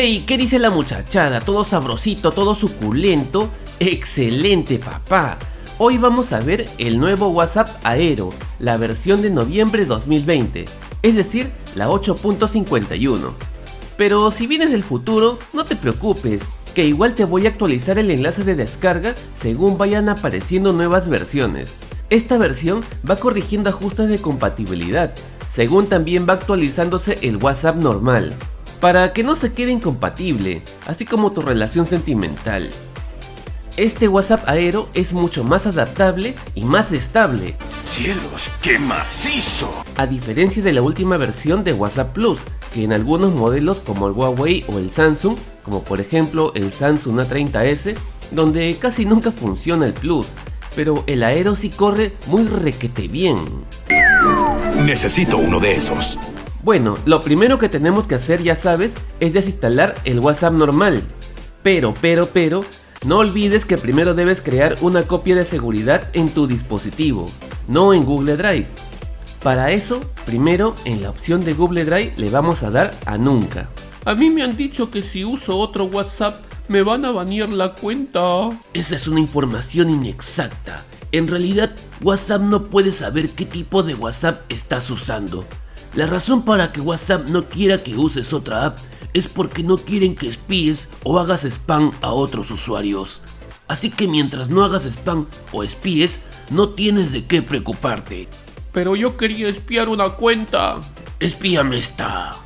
Hey, ¿qué dice la muchachada? Todo sabrosito, todo suculento. Excelente, papá. Hoy vamos a ver el nuevo WhatsApp Aero, la versión de noviembre 2020, es decir, la 8.51. Pero si vienes del futuro, no te preocupes, que igual te voy a actualizar el enlace de descarga según vayan apareciendo nuevas versiones. Esta versión va corrigiendo ajustes de compatibilidad, según también va actualizándose el WhatsApp normal para que no se quede incompatible, así como tu relación sentimental. Este WhatsApp Aero es mucho más adaptable y más estable. ¡Cielos, qué macizo! A diferencia de la última versión de WhatsApp Plus, que en algunos modelos como el Huawei o el Samsung, como por ejemplo el Samsung A30s, donde casi nunca funciona el Plus, pero el Aero sí corre muy requete bien. Necesito uno de esos. Bueno, lo primero que tenemos que hacer, ya sabes, es desinstalar el WhatsApp normal. Pero, pero, pero, no olvides que primero debes crear una copia de seguridad en tu dispositivo, no en Google Drive. Para eso, primero en la opción de Google Drive le vamos a dar a Nunca. A mí me han dicho que si uso otro WhatsApp me van a banear la cuenta. Esa es una información inexacta. En realidad, WhatsApp no puede saber qué tipo de WhatsApp estás usando. La razón para que WhatsApp no quiera que uses otra app es porque no quieren que espíes o hagas spam a otros usuarios. Así que mientras no hagas spam o espíes, no tienes de qué preocuparte. Pero yo quería espiar una cuenta. Espíame esta.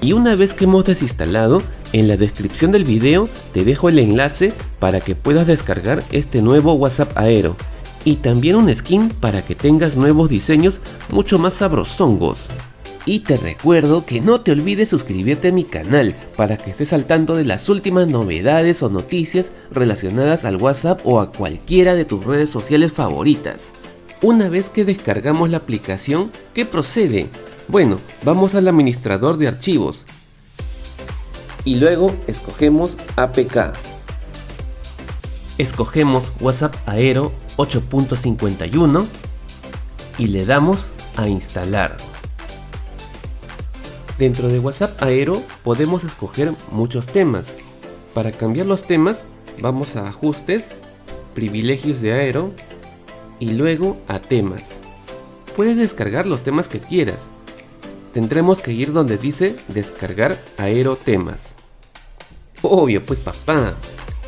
Y una vez que hemos desinstalado, en la descripción del video te dejo el enlace para que puedas descargar este nuevo WhatsApp Aero y también un skin para que tengas nuevos diseños mucho más sabrosongos. Y te recuerdo que no te olvides suscribirte a mi canal para que estés al tanto de las últimas novedades o noticias relacionadas al WhatsApp o a cualquiera de tus redes sociales favoritas. Una vez que descargamos la aplicación, ¿qué procede? Bueno, vamos al administrador de archivos y luego escogemos APK. Escogemos WhatsApp Aero 8.51 y le damos a instalar. Dentro de WhatsApp Aero podemos escoger muchos temas. Para cambiar los temas vamos a ajustes, privilegios de Aero y luego a temas. Puedes descargar los temas que quieras. Tendremos que ir donde dice descargar Aero temas. Obvio pues papá,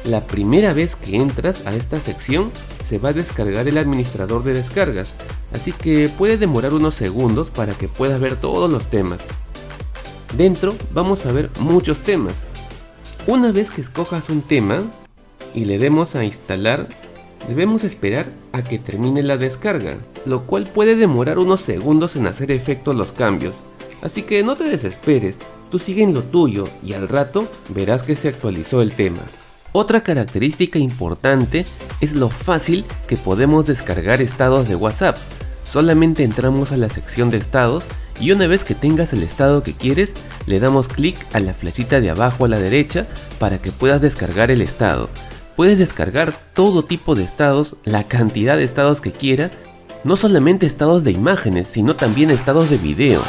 la primera vez que entras a esta sección se va a descargar el administrador de descargas, así que puede demorar unos segundos para que puedas ver todos los temas. Dentro vamos a ver muchos temas. Una vez que escojas un tema y le demos a instalar, debemos esperar a que termine la descarga, lo cual puede demorar unos segundos en hacer efecto los cambios. Así que no te desesperes, tú sigue en lo tuyo y al rato verás que se actualizó el tema. Otra característica importante es lo fácil que podemos descargar estados de WhatsApp. Solamente entramos a la sección de estados y una vez que tengas el estado que quieres, le damos clic a la flechita de abajo a la derecha para que puedas descargar el estado. Puedes descargar todo tipo de estados, la cantidad de estados que quieras, no solamente estados de imágenes, sino también estados de video.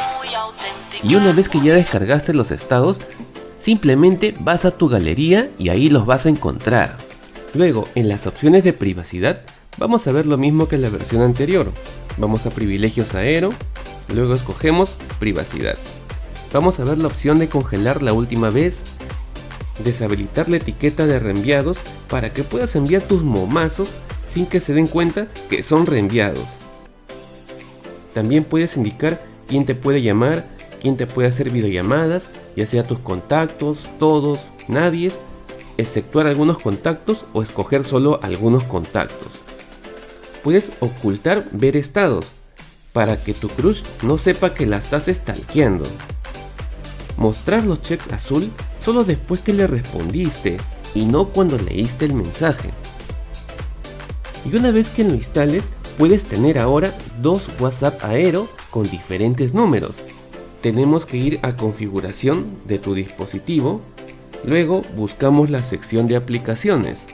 Y una vez que ya descargaste los estados, simplemente vas a tu galería y ahí los vas a encontrar. Luego, en las opciones de privacidad, vamos a ver lo mismo que en la versión anterior. Vamos a privilegios aero, Luego escogemos privacidad. Vamos a ver la opción de congelar la última vez, deshabilitar la etiqueta de reenviados para que puedas enviar tus momazos sin que se den cuenta que son reenviados. También puedes indicar quién te puede llamar, quién te puede hacer videollamadas, ya sea tus contactos, todos, nadie, exceptuar algunos contactos o escoger solo algunos contactos. Puedes ocultar ver estados, para que tu crush no sepa que la estás stalkeando. Mostrar los checks azul solo después que le respondiste y no cuando leíste el mensaje. Y una vez que lo instales, puedes tener ahora dos WhatsApp Aero con diferentes números. Tenemos que ir a configuración de tu dispositivo, luego buscamos la sección de aplicaciones.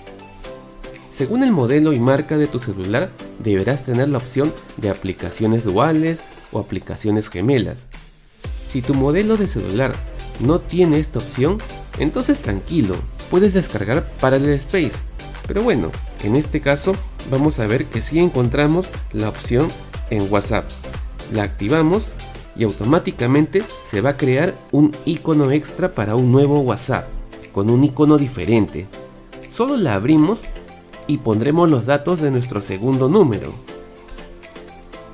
Según el modelo y marca de tu celular, deberás tener la opción de aplicaciones duales o aplicaciones gemelas. Si tu modelo de celular no tiene esta opción, Entonces tranquilo, puedes descargar Parallel Space. Pero bueno, en este caso vamos a ver que si encontramos la opción en WhatsApp. La activamos y automáticamente se va a crear un icono extra para un nuevo WhatsApp, con un icono diferente. Solo la abrimos y pondremos los datos de nuestro segundo número.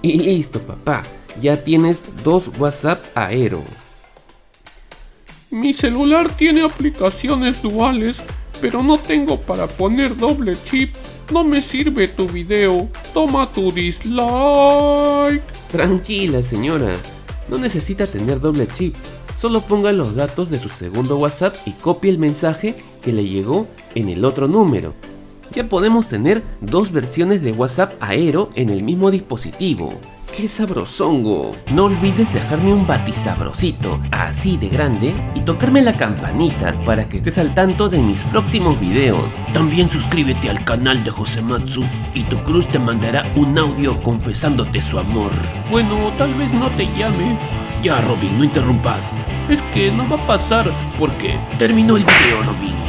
Y listo papá, ya tienes dos WhatsApp Aero. Mi celular tiene aplicaciones duales, pero no tengo para poner doble chip. No me sirve tu video. Toma tu dislike. Tranquila señora, no necesita tener doble chip. Solo ponga los datos de su segundo WhatsApp y copie el mensaje que le llegó en el otro número. Ya podemos tener dos versiones de WhatsApp Aero en el mismo dispositivo. ¡Qué sabrosongo! No olvides dejarme un batisabrosito así de grande y tocarme la campanita para que estés al tanto de mis próximos videos. También suscríbete al canal de Josematsu y tu cruz te mandará un audio confesándote su amor. Bueno, tal vez no te llame. Ya Robin, no interrumpas. Es que no va a pasar porque terminó el video Robin.